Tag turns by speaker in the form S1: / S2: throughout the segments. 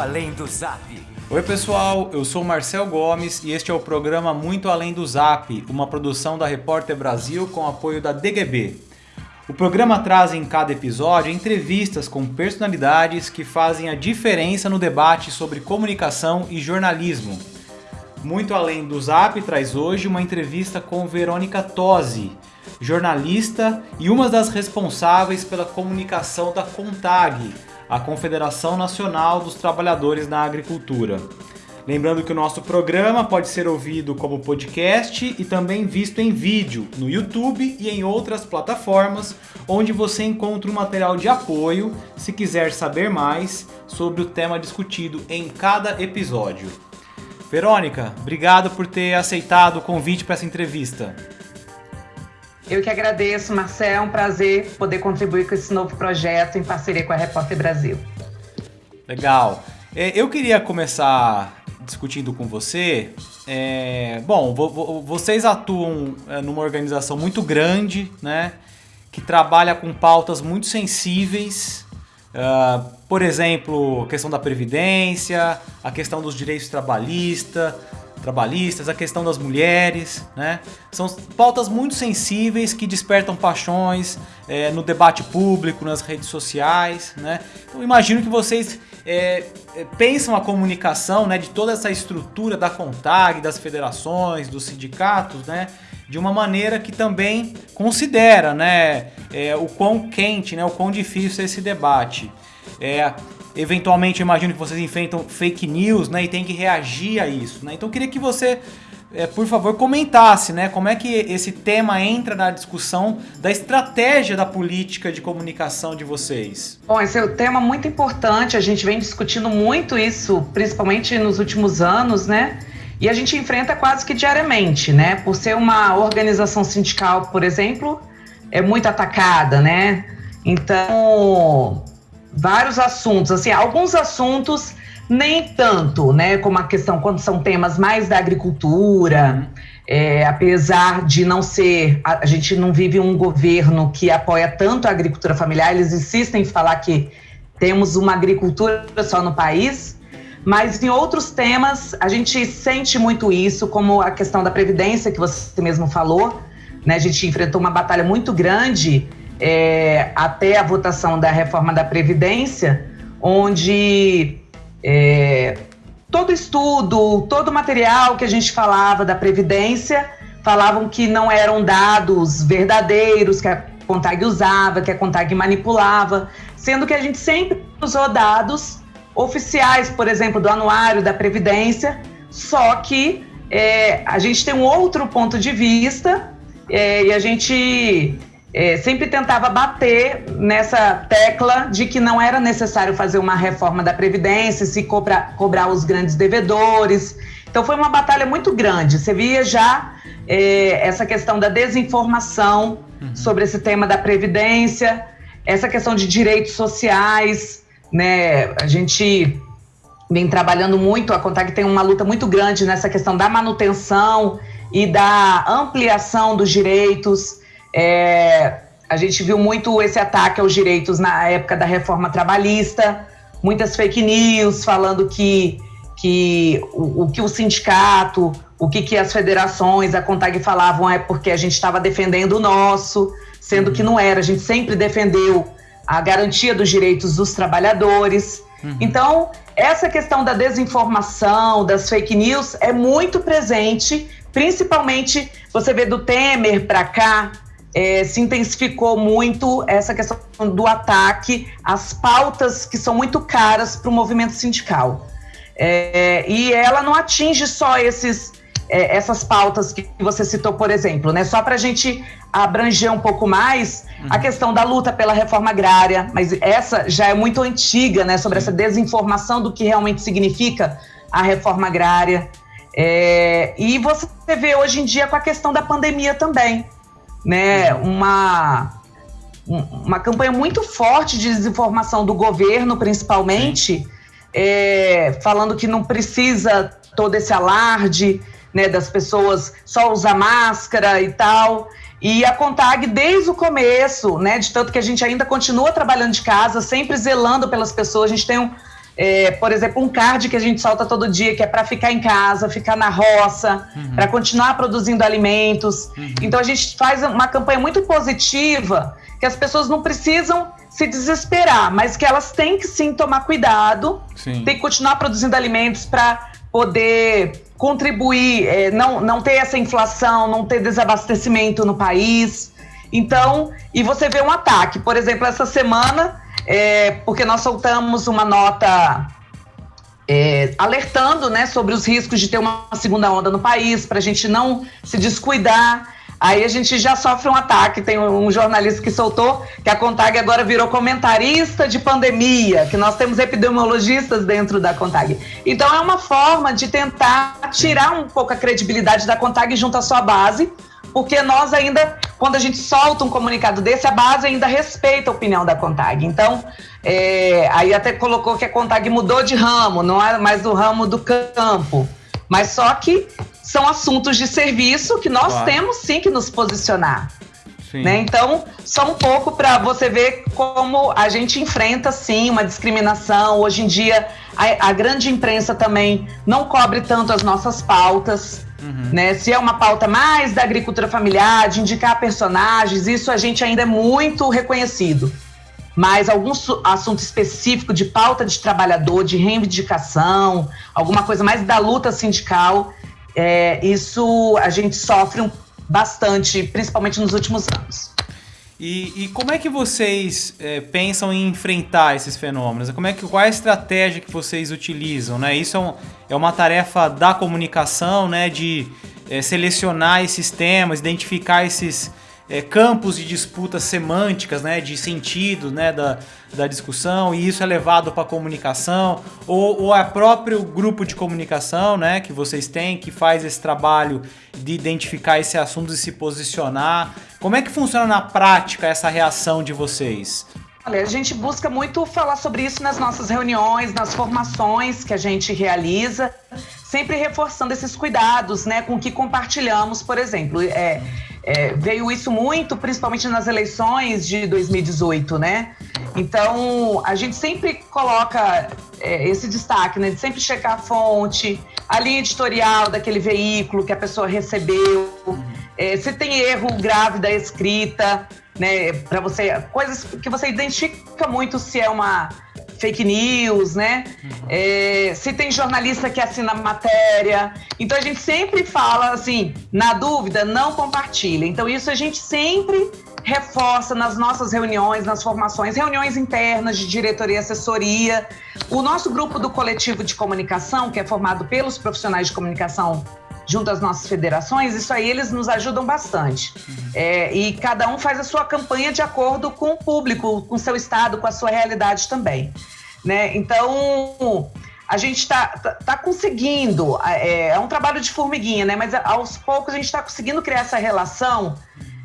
S1: Além do Zap.
S2: Oi pessoal, eu sou Marcel Gomes e este é o programa Muito Além do Zap, uma produção da Repórter Brasil com apoio da DGB. O programa traz em cada episódio entrevistas com personalidades que fazem a diferença no debate sobre comunicação e jornalismo. Muito Além do Zap traz hoje uma entrevista com Verônica Tosi, jornalista e uma das responsáveis pela comunicação da CONTAG, a Confederação Nacional dos Trabalhadores na Agricultura. Lembrando que o nosso programa pode ser ouvido como podcast e também visto em vídeo no YouTube e em outras plataformas, onde você encontra um material de apoio se quiser saber mais sobre o tema discutido em cada episódio. Verônica, obrigado por ter aceitado o convite para essa entrevista.
S3: Eu que agradeço, Marcel. É um prazer poder contribuir com esse novo projeto em parceria com a Repórter Brasil.
S2: Legal. É, eu queria começar discutindo com você. É, bom, vocês atuam é, numa organização muito grande, né? Que trabalha com pautas muito sensíveis. Uh, por exemplo, a questão da previdência, a questão dos direitos trabalhistas, trabalhistas, a questão das mulheres, né? São pautas muito sensíveis que despertam paixões é, no debate público, nas redes sociais, né? Eu imagino que vocês é, pensam a comunicação, né, de toda essa estrutura da CONTAG, das federações, dos sindicatos, né? De uma maneira que também considera, né, é, o quão quente, né, o quão difícil é esse debate. É, eventualmente imagino que vocês enfrentam fake news, né, e tem que reagir a isso, né? Então eu queria que você, é, por favor, comentasse, né, como é que esse tema entra na discussão da estratégia da política de comunicação de vocês.
S3: Bom, esse é um tema muito importante, a gente vem discutindo muito isso, principalmente nos últimos anos, né? E a gente enfrenta quase que diariamente, né? Por ser uma organização sindical, por exemplo, é muito atacada, né? Então, vários assuntos, assim, alguns assuntos nem tanto, né, como a questão quando são temas mais da agricultura, é, apesar de não ser, a, a, gente não vive um governo que apoia tanto a agricultura familiar, eles insistem em falar que temos uma agricultura só no país, mas em outros temas a gente sente muito isso, como a questão da previdência que você mesmo falou, né, a gente enfrentou uma batalha muito grande é, até a votação da reforma da Previdência, onde é, todo estudo, todo material que a gente falava da Previdência falavam que não eram dados verdadeiros, que a Contag usava, que a Contag manipulava, sendo que a gente sempre usou dados oficiais, por exemplo, do anuário da Previdência, só que é, a gente tem um outro ponto de vista é, e a gente é, sempre tentava bater nessa tecla de que não era necessário fazer uma reforma da Previdência, se cobrar, cobrar os grandes devedores. Então foi uma batalha muito grande. Você via já é, essa questão da desinformação uhum. sobre esse tema da Previdência, essa questão de direitos sociais, né? A gente vem trabalhando muito, a Contag tem uma luta muito grande nessa questão da manutenção e da ampliação dos direitos. É, a gente viu muito esse ataque aos direitos na época da reforma trabalhista, muitas fake news falando que, que o, o que o sindicato, o que, que as federações, a CONTAG falavam é porque a gente estava defendendo o nosso, sendo que não era. A gente sempre defendeu a garantia dos direitos dos trabalhadores. Uhum. Então, essa questão da desinformação, das fake news é muito presente, principalmente você vê do Temer para cá, é, se intensificou muito essa questão do ataque às pautas que são muito caras para o movimento sindical. É, e ela não atinge só esses, é, essas pautas que você citou, por exemplo, né? Só para a gente abranger um pouco mais uhum. a questão da luta pela reforma agrária, mas essa já é muito antiga, né? Sobre essa desinformação do que realmente significa a reforma agrária. É, e você vê hoje em dia com a questão da pandemia também né, uma, uma campanha muito forte de desinformação do governo, principalmente, é, falando que não precisa todo esse alarde né, das pessoas só usar máscara e tal. E a Contag, desde o começo, né, de tanto que a gente ainda continua trabalhando de casa, sempre zelando pelas pessoas, a gente tem um, é, por exemplo, um card que a gente solta todo dia, que é para ficar em casa, ficar na roça, uhum. para continuar produzindo alimentos. Uhum. Então a gente faz uma campanha muito positiva, que as pessoas não precisam se desesperar, mas que elas têm que sim tomar cuidado, sim. tem que continuar produzindo alimentos para poder contribuir, é, não, não ter essa inflação, não ter desabastecimento no país. Então, e você vê um ataque, por exemplo, essa semana é, porque nós soltamos uma nota é, alertando né, sobre os riscos de ter uma segunda onda no país, para a gente não se descuidar. Aí a gente já sofre um ataque. Tem um jornalista que soltou que a Contag agora virou comentarista de pandemia, que nós temos epidemiologistas dentro da Contag. Então é uma forma de tentar tirar um pouco a credibilidade da Contag junto à sua base, porque nós ainda, quando a gente solta um comunicado desse, a base ainda respeita a opinião da Contag. Então, é, aí até colocou que a Contag mudou de ramo, não é mais do ramo do campo. Mas só que são assuntos de serviço que nós claro. temos sim que nos posicionar. Né? Então, só um pouco para você ver como a gente enfrenta sim uma discriminação. Hoje em dia, a, a grande imprensa também não cobre tanto as nossas pautas. Uhum. Né? Se é uma pauta mais da agricultura familiar, de indicar personagens, isso a gente ainda é muito reconhecido. Mas algum assunto específico de pauta de trabalhador, de reivindicação, alguma coisa mais da luta sindical, é, isso a gente sofre bastante, principalmente nos últimos anos.
S2: E, e, como é que vocês é, pensam em enfrentar esses fenômenos? Como é que, qual é a estratégia que vocês utilizam? Né? Isso é, um, é uma tarefa da comunicação, né? de é, selecionar esses temas, identificar esses, é, campos de disputas semânticas, né, de sentido né, da, da discussão, e isso é levado para a comunicação, ou, ou é próprio grupo de comunicação né, que vocês têm, que faz esse trabalho de identificar esse assunto e se posicionar. Como é que funciona na prática essa reação de vocês?
S3: Olha, a gente busca muito falar sobre isso nas nossas reuniões, nas formações que a gente realiza, sempre reforçando esses cuidados, né, com que compartilhamos, por exemplo. É, é, veio isso muito, principalmente nas eleições de 2018, né? Então, a gente sempre coloca é, esse destaque, né? De sempre checar a fonte, a linha editorial daquele veículo que a pessoa recebeu, é, se tem erro grave da escrita, né? Para você, coisas que você identifica muito se é uma fake news, né? Uhum. É, se tem jornalista que assina matéria. Então a gente sempre fala assim, na dúvida, não compartilha. Então isso a gente sempre reforça nas nossas reuniões, nas formações, reuniões internas de diretoria e assessoria. O nosso grupo do coletivo de comunicação, que é formado pelos profissionais de comunicação junto às nossas federações, isso aí eles nos ajudam bastante. É, e cada um faz a sua campanha de acordo com o público, com o seu estado, com a sua realidade também. Né? Então, a gente está tá, tá, conseguindo, é, é, um trabalho de formiguinha, né? mas aos poucos a gente está conseguindo criar essa relação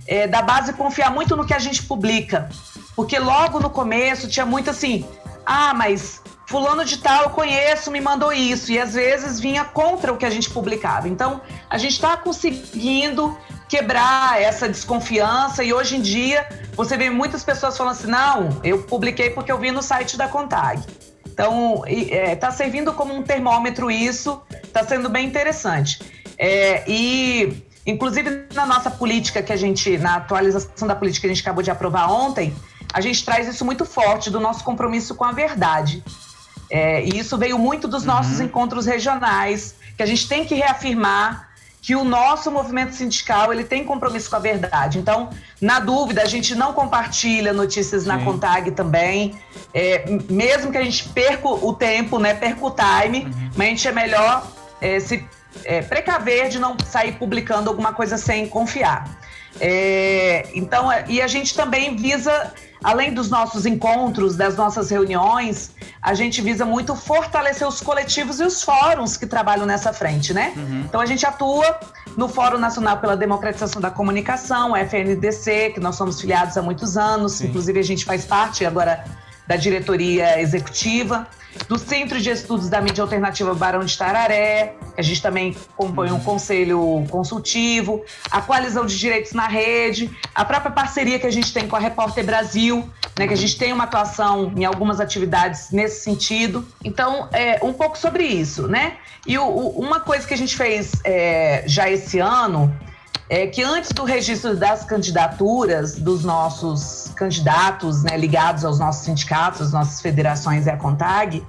S3: é, da base confiar muito no que a gente publica. Porque logo no começo tinha muito assim, ah, mas fulano de tal eu conheço, me mandou isso. E às vezes vinha contra o que a gente publicava. Então, a gente está conseguindo quebrar essa desconfiança e hoje em dia você vê muitas pessoas falando assim, não, eu publiquei porque eu vi no site da Contag. Então, está é, tá servindo como um termômetro isso, está sendo bem interessante. É, e, inclusive, na nossa política que a gente, na atualização da política que a gente acabou de aprovar ontem, a gente traz isso muito forte do nosso compromisso com a verdade. É, e isso veio muito dos nossos uhum. encontros regionais, que a gente tem que reafirmar que o nosso movimento sindical ele tem compromisso com a verdade. Então, na dúvida, a gente não compartilha notícias Sim. na Contag também, é, mesmo que a gente perca o tempo, né, perca o time, uhum. mas a gente é melhor é, se é, precaver de não sair publicando alguma coisa sem confiar. É, então, e a gente também visa além dos nossos encontros, das nossas reuniões, a gente visa muito fortalecer os coletivos e os fóruns que trabalham nessa frente, né? Uhum. Então a gente atua no Fórum Nacional pela Democratização da Comunicação, FNDC, que nós somos filiados há muitos anos, Sim. inclusive a gente faz parte agora da diretoria executiva, do Centro de Estudos da Mídia Alternativa Barão de Tararé, que a gente também compõe um conselho consultivo, a Coalizão de Direitos na Rede, a própria parceria que a gente tem com a Repórter Brasil, né, que a gente tem uma atuação em algumas atividades nesse sentido. Então, é, um pouco sobre isso, né? E o, o, uma coisa que a gente fez é, já esse ano é que antes do registro das candidaturas dos nossos candidatos né, ligados aos nossos sindicatos, nossas federações e à CONTAG,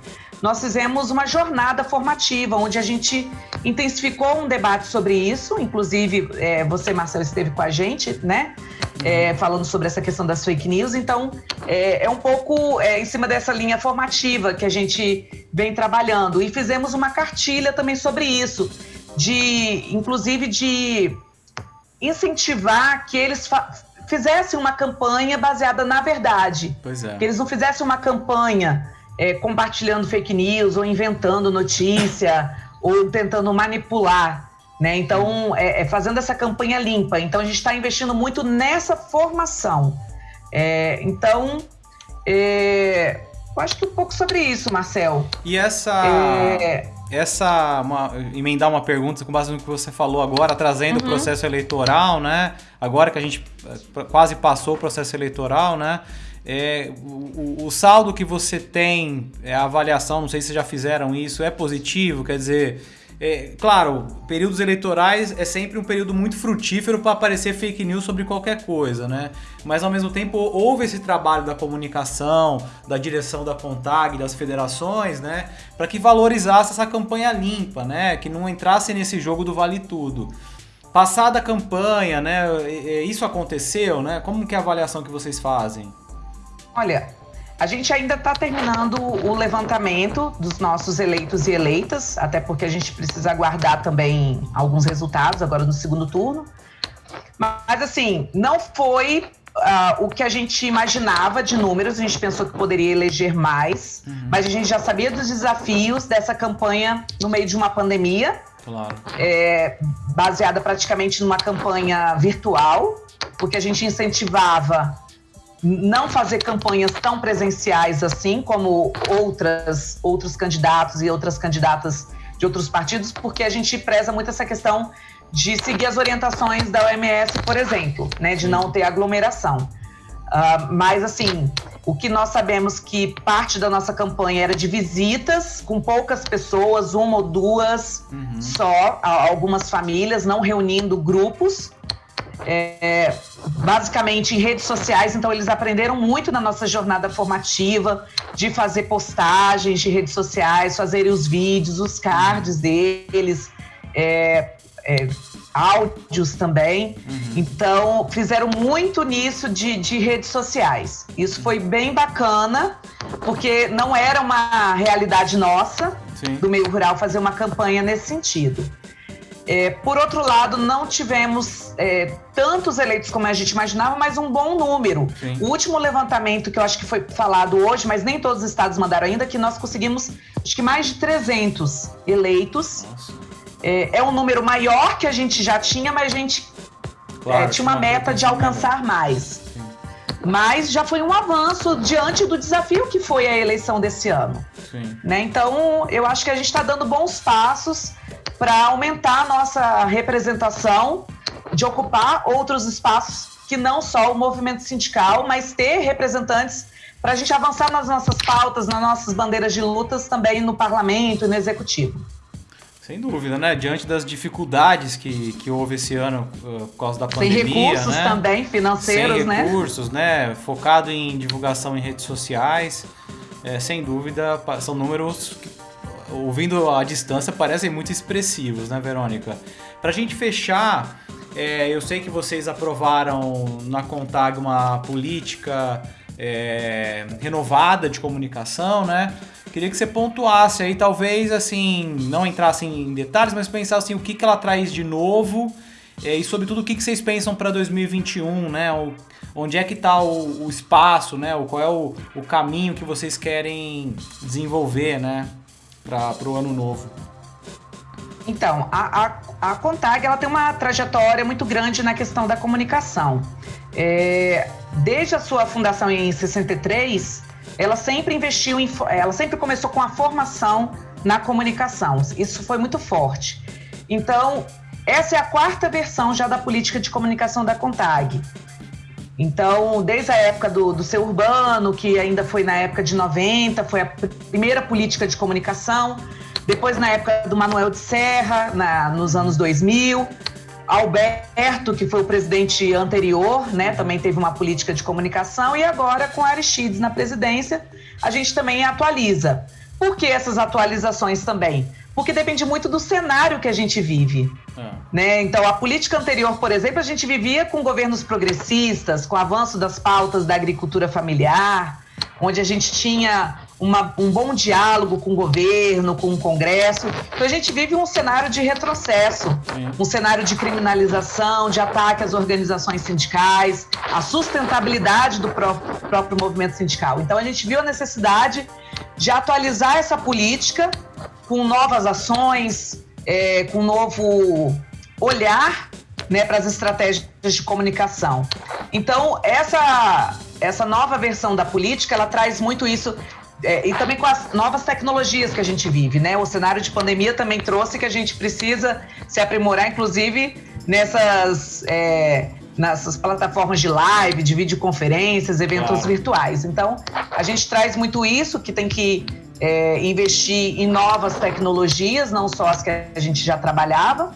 S3: nós fizemos uma jornada formativa, onde a gente intensificou um debate sobre isso. Inclusive, é, você, Marcelo, esteve com a gente, né? É, falando sobre essa questão das fake news. Então, é, é um pouco é, em cima dessa linha formativa que a gente vem trabalhando. E fizemos uma cartilha também sobre isso, de, inclusive, de incentivar que eles fizessem uma campanha baseada na verdade.
S2: Pois é.
S3: Que eles não fizessem uma campanha é, compartilhando fake news ou inventando notícia ou tentando manipular. Né? Então, é, é fazendo essa campanha limpa. Então, a gente está investindo muito nessa formação. É, então, é, eu acho que um pouco sobre isso, Marcel.
S2: E essa. Essa uma, emendar uma pergunta com base no que você falou agora, trazendo uhum. o processo eleitoral, né? Agora que a gente é, quase passou o processo eleitoral, né? É, o, o, saldo que você tem, é, a avaliação, não sei se já fizeram isso, é positivo? Quer dizer, é, claro, períodos eleitorais é sempre um período muito frutífero para aparecer fake news sobre qualquer coisa, né? Mas ao mesmo tempo houve esse trabalho da comunicação, da direção da CONTAG, das federações, né? Para que valorizasse essa campanha limpa, né? Que não entrasse nesse jogo do vale tudo. Passada a campanha, né? Isso aconteceu, né? Como que é a avaliação que vocês fazem?
S3: Olha, a gente ainda está terminando o levantamento dos nossos eleitos e eleitas, até porque a gente precisa aguardar também alguns resultados agora no segundo turno. Mas, assim, não foi uh, o que a gente imaginava de números, a gente pensou que poderia eleger mais, uhum. mas a gente já sabia dos desafios dessa campanha no meio de uma pandemia.
S2: Claro.
S3: É, baseada praticamente numa campanha virtual, porque a gente incentivava não fazer campanhas tão presenciais assim como outras outros candidatos e outras candidatas de outros partidos, porque a gente preza muito essa questão de seguir as orientações da OMS, por exemplo, né, de não ter aglomeração. Uh, mas assim, o que nós sabemos que parte da nossa campanha era de visitas com poucas pessoas, uma ou duas uhum. só, algumas famílias, não reunindo grupos é, basicamente em redes sociais, então eles aprenderam muito na nossa jornada formativa de fazer postagens de redes sociais, fazerem os vídeos, os cards deles, é, é, áudios também. Uhum. Então, fizeram muito nisso de, de redes sociais. Isso foi bem bacana, porque não era uma realidade nossa Sim. do meio rural fazer uma campanha nesse sentido. É, por outro lado, não tivemos é, tantos eleitos como a gente imaginava, mas um bom número. Sim. O último levantamento que eu acho que foi falado hoje, mas nem todos os estados mandaram ainda, que nós conseguimos acho que mais de 300 eleitos. É, é, um número maior que a gente já tinha, mas a gente claro, é, tinha uma meta de alcançar mais. Mas já foi um avanço diante do desafio que foi a eleição desse ano. Né? Então, eu acho que a gente está dando bons passos para aumentar a nossa representação, de ocupar outros espaços que não só o movimento sindical, mas ter representantes para a gente avançar nas nossas pautas, nas nossas bandeiras de lutas também no parlamento e no executivo.
S2: Sem dúvida, né? Diante das dificuldades que, que houve esse ano uh, por causa da pandemia.
S3: Sem recursos
S2: né?
S3: também, financeiros,
S2: sem
S3: né?
S2: Recursos, né? Focado em divulgação em redes sociais. É, sem dúvida, são números que ouvindo à distância, parecem muito expressivos, né, Verônica? Para a gente fechar, é, eu sei que vocês aprovaram na Contag uma política é, renovada de comunicação, né? Queria que você pontuasse aí, talvez assim, não entrasse em detalhes, mas pensasse assim, o que, que ela traz de novo é, e sobretudo o que, que vocês pensam para 2021, né? O, onde é que está o, o, espaço, né? O, qual é o, o caminho que vocês querem desenvolver, né? Para o ano novo?
S3: Então, a, a, a Contag ela tem uma trajetória muito grande na questão da comunicação. É, desde a sua fundação em 63, ela sempre investiu em, ela sempre começou com a formação na comunicação. Isso foi muito forte. Então, essa é a quarta versão já da política de comunicação da Contag. Então, desde a época do, do seu urbano, que ainda foi na época de 90, foi a primeira política de comunicação. Depois, na época do Manuel de Serra, na, nos anos 2000. Alberto, que foi o presidente anterior, né, também teve uma política de comunicação. E agora, com Aristides na presidência, a gente também atualiza. Por que essas atualizações também? Porque depende muito do cenário que a gente vive. É. Né? Então, a política anterior, por exemplo, a gente vivia com governos progressistas, com o avanço das pautas da agricultura familiar, onde a gente tinha uma, um bom diálogo com o governo, com o Congresso. Então, a gente vive um cenário de retrocesso, Sim. um cenário de criminalização, de ataque às organizações sindicais, a sustentabilidade do próprio, próprio movimento sindical. Então, a gente viu a necessidade de atualizar essa política com novas ações, é, com um novo olhar né, para as estratégias de comunicação. Então, essa, essa nova versão da política, ela traz muito isso, é, e também com as novas tecnologias que a gente vive, né? O cenário de pandemia também trouxe que a gente precisa se aprimorar, inclusive nessas, é, nessas plataformas de live, de videoconferências, eventos virtuais. Então, a gente traz muito isso que tem que é, investir em novas tecnologias, não só as que a gente já trabalhava.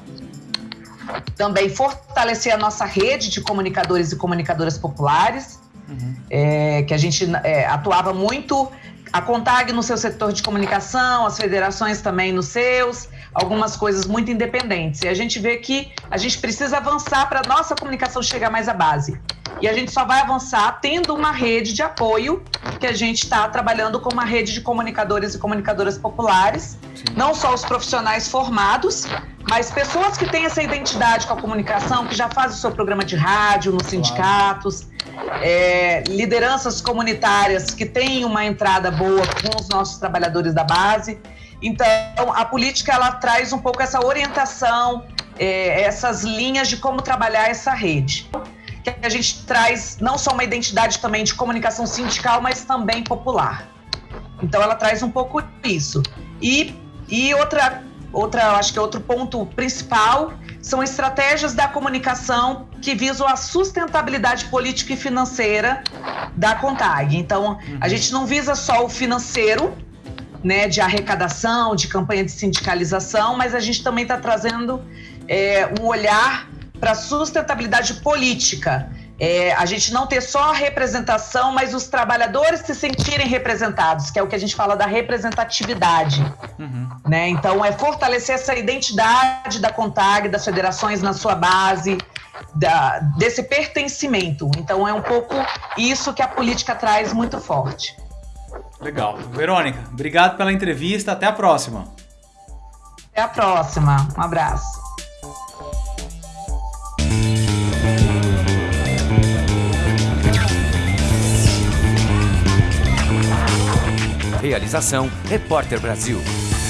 S3: Também fortalecer a nossa rede de comunicadores e comunicadoras populares, uhum. é, que a gente é, atuava muito, a CONTAG no seu setor de comunicação, as federações também nos seus, algumas coisas muito independentes. E a gente vê que a gente precisa avançar para a nossa comunicação chegar mais à base. E a gente só vai avançar tendo uma rede de apoio, que a gente está trabalhando com uma rede de comunicadores e comunicadoras populares, Sim. não só os profissionais formados, mas pessoas que têm essa identidade com a comunicação, que já fazem o seu programa de rádio nos sindicatos, é, lideranças comunitárias que têm uma entrada boa com os nossos trabalhadores da base. Então, a política ela traz um pouco essa orientação, é, essas linhas de como trabalhar essa rede que a gente traz não só uma identidade também de comunicação sindical, mas também popular. Então ela traz um pouco isso. E, e outra, outra, acho que outro ponto principal são estratégias da comunicação que visam a sustentabilidade política e financeira da CONTAG. Então, a uhum. gente não visa só o financeiro, né, de arrecadação, de campanha de sindicalização, mas a gente também está trazendo é, um olhar para sustentabilidade política. É, a gente não ter só a representação, mas os trabalhadores se sentirem representados, que é o que a gente fala da representatividade. Uhum. Né? Então, é fortalecer essa identidade da CONTAG, das federações na sua base, da, desse pertencimento. Então, é um pouco isso que a política traz muito forte.
S2: Legal. Verônica, obrigado pela entrevista. Até a próxima.
S3: Até a próxima. Um abraço.
S1: Realização Repórter Brasil.